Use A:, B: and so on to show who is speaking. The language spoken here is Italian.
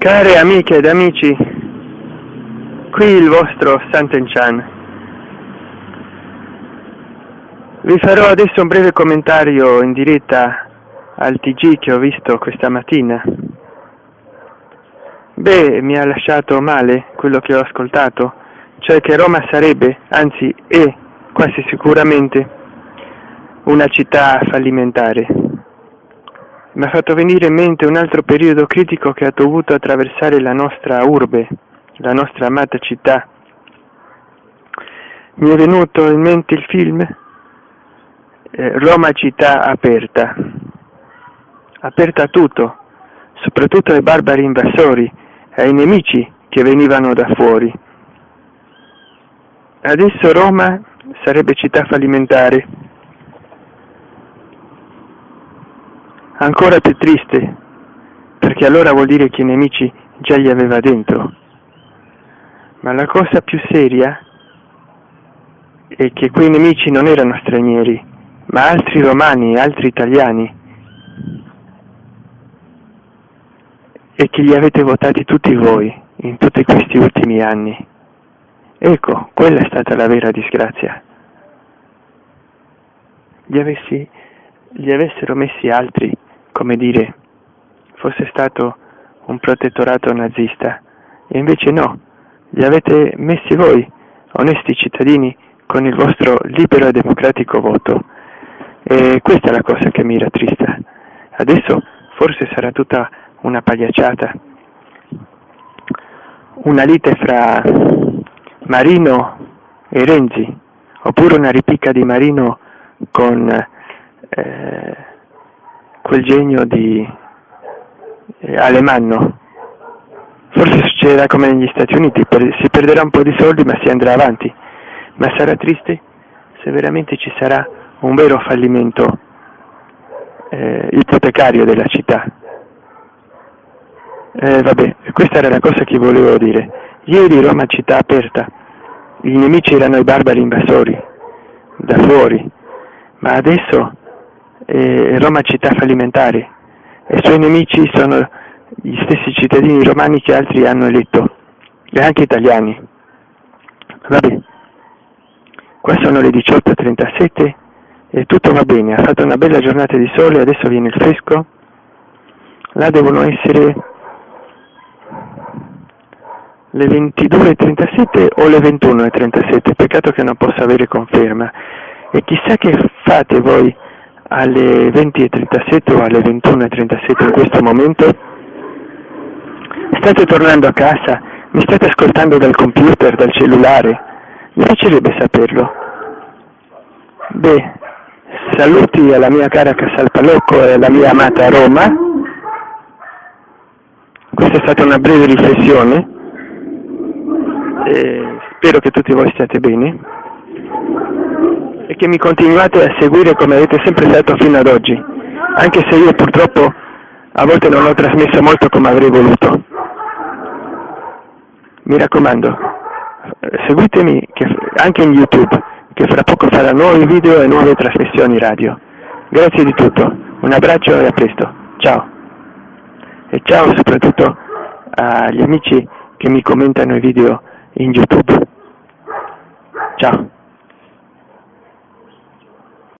A: Care amiche ed amici, qui il vostro Sant'Enchan. Vi farò adesso un breve commentario in diretta al TG che ho visto questa mattina. Beh, mi ha lasciato male quello che ho ascoltato, cioè che Roma sarebbe, anzi è quasi sicuramente, una città fallimentare mi ha fatto venire in mente un altro periodo critico che ha dovuto attraversare la nostra urbe, la nostra amata città. Mi è venuto in mente il film eh, Roma città aperta, aperta a tutto, soprattutto ai barbari invasori, ai nemici che venivano da fuori. Adesso Roma sarebbe città fallimentare Ancora più triste, perché allora vuol dire che i nemici già li aveva dentro. Ma la cosa più seria è che quei nemici non erano stranieri, ma altri romani, altri italiani, e che li avete votati tutti voi in tutti questi ultimi anni. Ecco, quella è stata la vera disgrazia. Gli, avessi, gli avessero messi altri come dire, fosse stato un protettorato nazista, e invece no, li avete messi voi, onesti cittadini, con il vostro libero e democratico voto. E questa è la cosa che mi rattrista. Adesso forse sarà tutta una pagliacciata, una lite fra Marino e Renzi, oppure una ripicca di Marino con eh, quel genio di eh, Alemanno. Forse succederà come negli Stati Uniti, si perderà un po' di soldi ma si andrà avanti, ma sarà triste se veramente ci sarà un vero fallimento eh, ipotecario della città. Eh, vabbè, questa era la cosa che volevo dire. Ieri Roma città aperta, i nemici erano i barbari invasori, da fuori, ma adesso eh, Roma città fallimentare e i suoi nemici sono gli stessi cittadini romani che altri hanno eletto e anche italiani. Vabbè, qua sono le 18.37 e tutto va bene, ha fatto una bella giornata di sole, adesso viene il fresco, là devono essere le 22.37 o le 21.37, peccato che non possa avere conferma. E chissà che fate voi alle 20.37 o alle 21.37 in questo momento? State tornando a casa? Mi state ascoltando dal computer, dal cellulare? Mi piacerebbe saperlo. Beh, saluti alla mia cara Casalpalocco e alla mia amata Roma. Questa è stata una breve riflessione. E spero che tutti voi stiate bene e che mi continuate a seguire come avete sempre fatto fino ad oggi, anche se io purtroppo a volte non ho trasmesso molto come avrei voluto. Mi raccomando, seguitemi anche in YouTube, che fra poco farà nuovi video e nuove trasmissioni radio. Grazie di tutto, un abbraccio e a presto. Ciao. E ciao soprattutto agli amici che mi commentano i video in YouTube. Ciao.